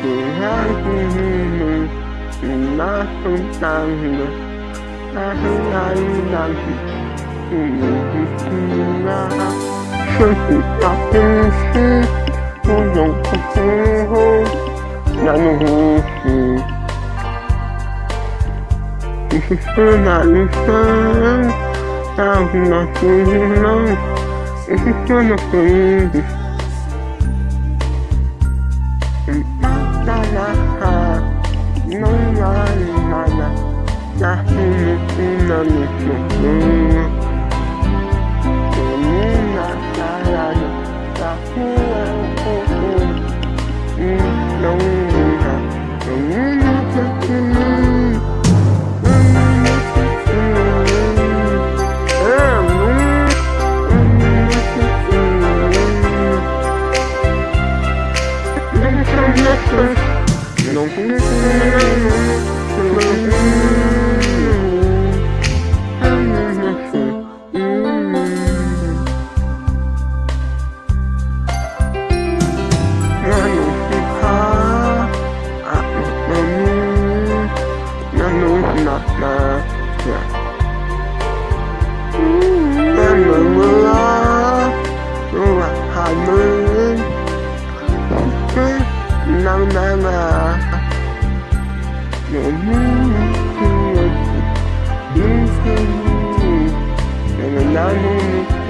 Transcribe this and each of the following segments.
Coragem uma fantasma A realidade Inevitina Sempre tá triste O não consigo. Já no rosto Isso foi na lição. Salve nossos irmãos Esses são nossos índios na na na na na na na na na na na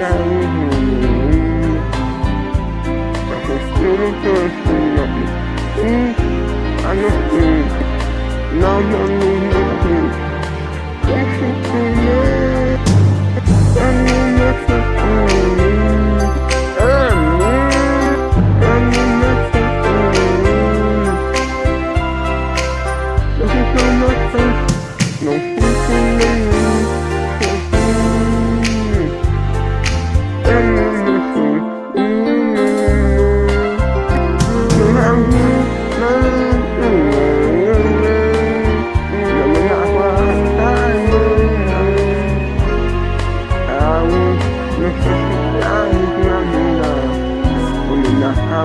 I know. Now you know.